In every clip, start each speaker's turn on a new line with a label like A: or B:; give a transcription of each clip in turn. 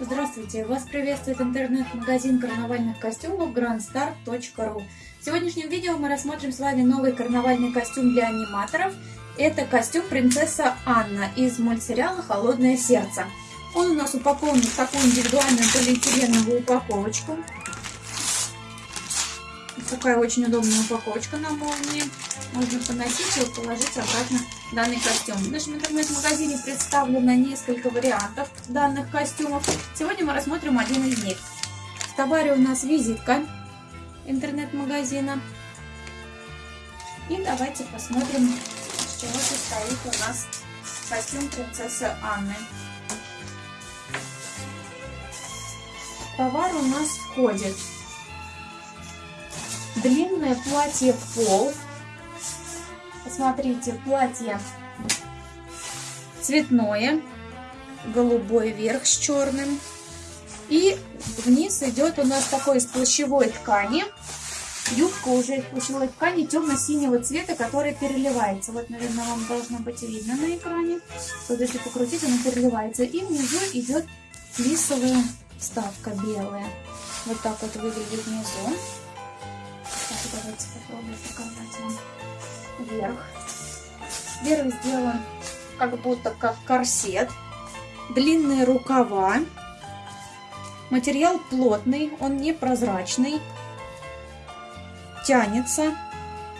A: Здравствуйте! Вас приветствует интернет-магазин карнавальных костюмов grandstar.ru В сегодняшнем видео мы рассмотрим с вами новый карнавальный костюм для аниматоров. Это костюм принцесса Анна из мультсериала «Холодное сердце». Он у нас упакован в такую индивидуальную полиэтиленовую упаковочку. Такая очень удобная упаковочка на молнии. Можно поносить и положить обратно данный костюм. В нашем интернет-магазине представлено несколько вариантов данных костюмов. Сегодня мы рассмотрим один из них. В товаре у нас визитка интернет-магазина. И давайте посмотрим, из чего состоит у нас костюм принцессы Анны. Товар у нас входит длинное платье в пол. Посмотрите, платье цветное, голубой верх с черным. И вниз идет у нас такой из плащевой ткани. Юбка уже из плащевой ткани темно-синего цвета, которая переливается. Вот, наверное, вам должно быть видно на экране. Вот если покрутить, она переливается. И внизу идет флисовая вставка белая. Вот так вот выглядит внизу. Давайте попробуем показать вам вверх. Вверх сделан как будто как корсет. Длинные рукава. Материал плотный, он не прозрачный. Тянется.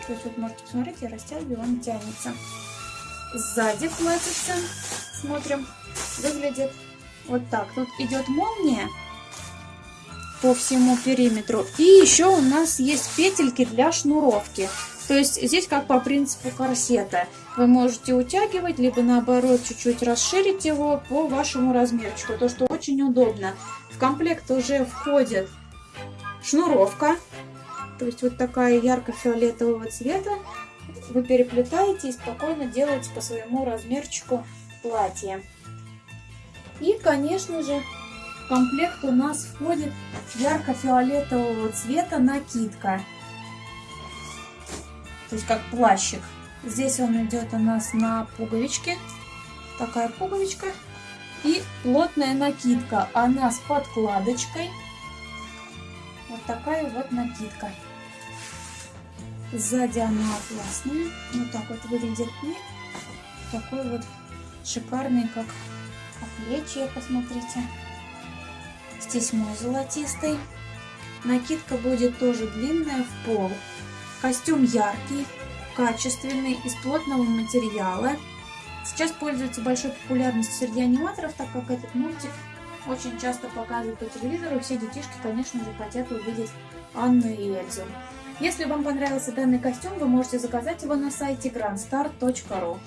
A: То есть вот можете посмотреть, я растягиваю, он тянется. Сзади платьице, смотрим, выглядит вот так. Тут идет молния по всему периметру. И еще у нас есть петельки для шнуровки. То есть здесь как по принципу корсета. Вы можете утягивать, либо наоборот чуть-чуть расширить его по вашему размерчику. То, что очень удобно. В комплект уже входит шнуровка. То есть вот такая ярко-фиолетового цвета. Вы переплетаете и спокойно делаете по своему размерчику платье. И, конечно же, в комплект у нас входит ярко-фиолетового цвета накидка. То есть как плащик. Здесь он идет у нас на пуговичке. Такая пуговичка. И плотная накидка. Она с подкладочкой. Вот такая вот накидка. Сзади она атласная. Вот так вот выглядит. И такой вот шикарный, как плечи, посмотрите с тесьмой золотистой. Накидка будет тоже длинная в пол. Костюм яркий, качественный, из плотного материала. Сейчас пользуется большой популярностью среди аниматоров, так как этот мультик очень часто показывают по телевизору. Все детишки, конечно же, хотят увидеть Анну и Эльзу. Если вам понравился данный костюм, вы можете заказать его на сайте grandstar.ru.